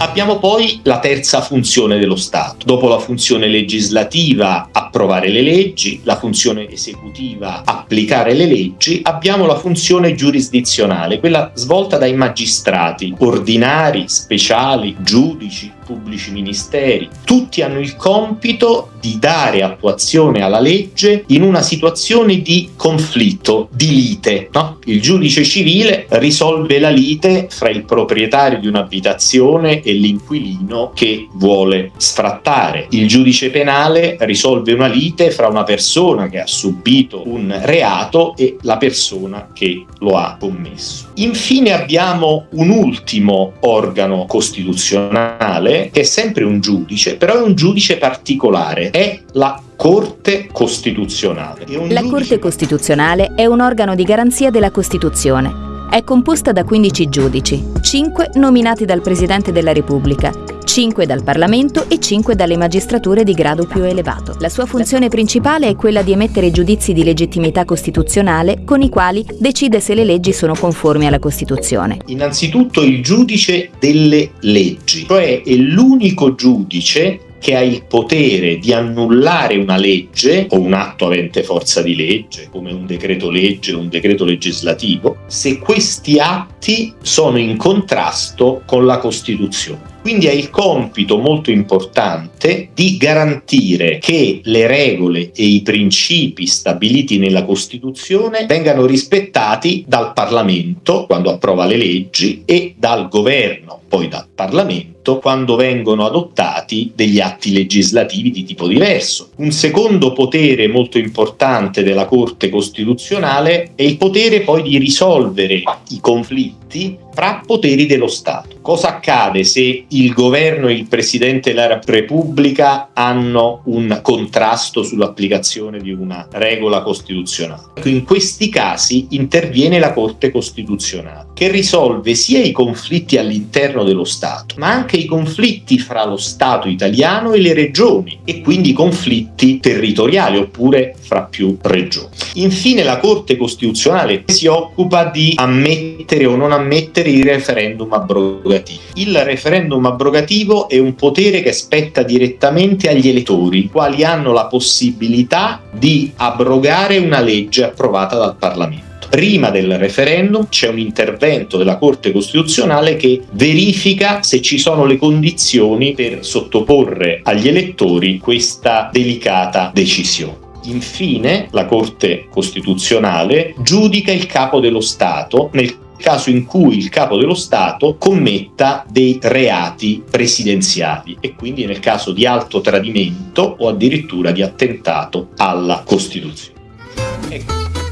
Abbiamo poi la terza funzione dello Stato. Dopo la funzione legislativa, approvare le leggi, la funzione esecutiva, applicare le leggi, abbiamo la funzione giurisdizionale, quella svolta dai magistrati ordinari, speciali, giudici, pubblici ministeri. Tutti hanno il compito di dare attuazione alla legge in una situazione di conflitto, di lite. No? Il giudice civile risolve la lite fra il proprietario di un'abitazione e l'inquilino che vuole sfrattare. Il giudice penale risolve una lite fra una persona che ha subito un reato e la persona che lo ha commesso. Infine abbiamo un ultimo organo costituzionale che è sempre un giudice, però è un giudice particolare, è la Corte Costituzionale. La Corte Costituzionale è un organo di garanzia della Costituzione è composta da 15 giudici, 5 nominati dal Presidente della Repubblica, 5 dal Parlamento e 5 dalle magistrature di grado più elevato. La sua funzione principale è quella di emettere giudizi di legittimità costituzionale con i quali decide se le leggi sono conformi alla Costituzione. Innanzitutto il giudice delle leggi, cioè è l'unico giudice che ha il potere di annullare una legge o un atto avente forza di legge, come un decreto legge o un decreto legislativo, se questi atti sono in contrasto con la Costituzione. Quindi ha il compito molto importante di garantire che le regole e i principi stabiliti nella Costituzione vengano rispettati dal Parlamento quando approva le leggi e dal governo, poi dal Parlamento quando vengono adottati degli atti legislativi di tipo diverso. Un secondo potere molto importante della Corte Costituzionale è il potere poi di risolvere i conflitti fra poteri dello Stato. Cosa accade se il governo e il Presidente della Repubblica hanno un contrasto sull'applicazione di una regola costituzionale? Ecco, in questi casi interviene la Corte Costituzionale, che risolve sia i conflitti all'interno dello Stato, ma anche i conflitti fra lo Stato italiano e le regioni, e quindi conflitti territoriali oppure fra più regioni. Infine la Corte Costituzionale si occupa di ammettere o non ammettere i referendum abrogativi. Il referendum abrogativo è un potere che spetta direttamente agli elettori, i quali hanno la possibilità di abrogare una legge approvata dal Parlamento. Prima del referendum c'è un intervento della Corte Costituzionale che verifica se ci sono le condizioni per sottoporre agli elettori questa delicata decisione. Infine, la Corte Costituzionale giudica il capo dello Stato nel caso in cui il capo dello Stato commetta dei reati presidenziali e quindi nel caso di alto tradimento o addirittura di attentato alla Costituzione. Ecco.